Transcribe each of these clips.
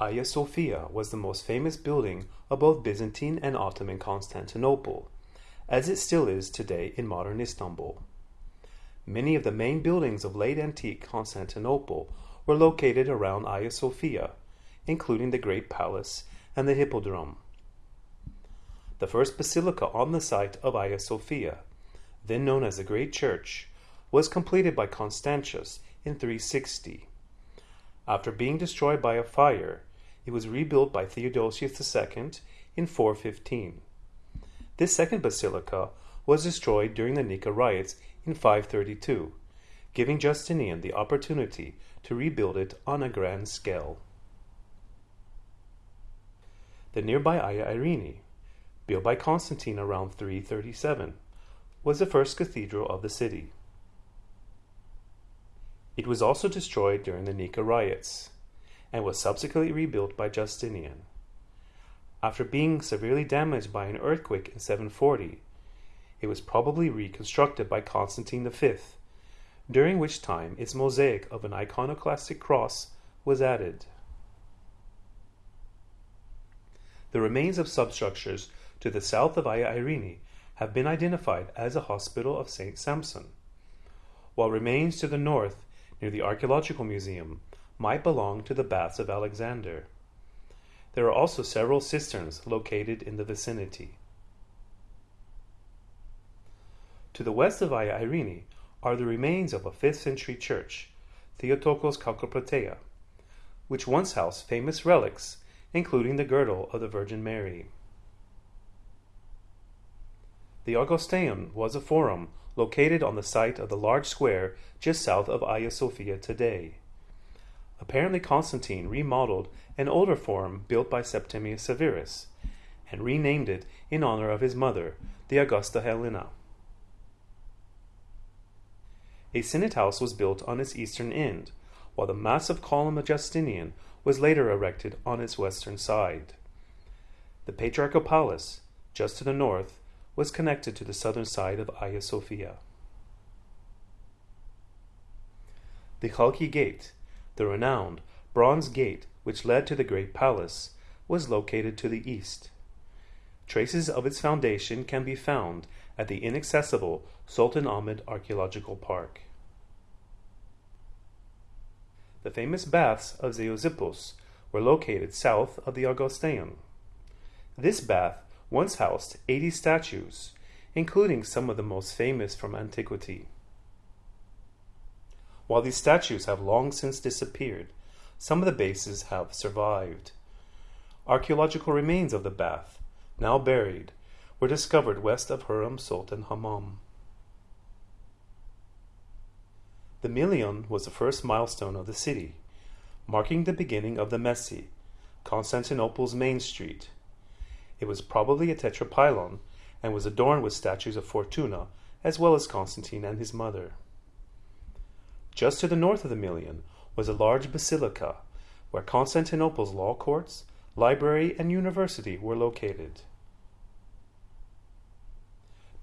Hagia Sophia was the most famous building of both Byzantine and Ottoman Constantinople, as it still is today in modern Istanbul. Many of the main buildings of late antique Constantinople were located around Hagia Sophia, including the Great Palace and the Hippodrome. The first basilica on the site of Hagia Sophia, then known as the Great Church, was completed by Constantius in 360. After being destroyed by a fire, it was rebuilt by Theodosius II in 415. This second basilica was destroyed during the Nika riots in 532, giving Justinian the opportunity to rebuild it on a grand scale. The nearby Hagia Irene, built by Constantine around 337, was the first cathedral of the city. It was also destroyed during the Nika riots and was subsequently rebuilt by Justinian. After being severely damaged by an earthquake in 740, it was probably reconstructed by Constantine V, during which time its mosaic of an iconoclastic cross was added. The remains of substructures to the south of Hagia Irene have been identified as a hospital of St. Samson, while remains to the north near the Archaeological Museum might belong to the Baths of Alexander. There are also several cisterns located in the vicinity. To the west of Hagia Irene are the remains of a 5th century church, Theotokos Chalkoprateia, which once housed famous relics, including the girdle of the Virgin Mary. The Augustaeum was a forum located on the site of the large square just south of Hagia Sophia today. Apparently Constantine remodeled an older forum built by Septimius Severus and renamed it in honor of his mother, the Augusta Helena. A Senate house was built on its eastern end, while the massive column of Justinian was later erected on its western side. The Patriarchal Palace, just to the north, was connected to the southern side of Hagia Sophia. The Chalki Gate, the renowned bronze gate which led to the Great Palace, was located to the east. Traces of its foundation can be found at the inaccessible Sultan Ahmed Archaeological Park. The famous baths of Zeuxippos were located south of the Augustaeum. This bath once housed 80 statues, including some of the most famous from antiquity. While these statues have long since disappeared, some of the bases have survived. Archaeological remains of the bath, now buried, were discovered west of Hurrem Sultan Hammam. The Milion was the first milestone of the city, marking the beginning of the Mese, Constantinople's main street, it was probably a tetrapylon and was adorned with statues of Fortuna as well as Constantine and his mother. Just to the north of the Milion was a large basilica where Constantinople's law courts, library, and university were located.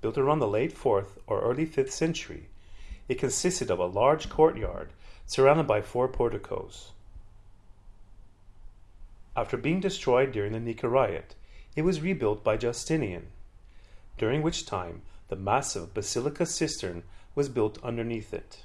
Built around the late 4th or early 5th century, it consisted of a large courtyard surrounded by four porticos. After being destroyed during the Nika riot, it was rebuilt by Justinian, during which time the massive basilica cistern was built underneath it.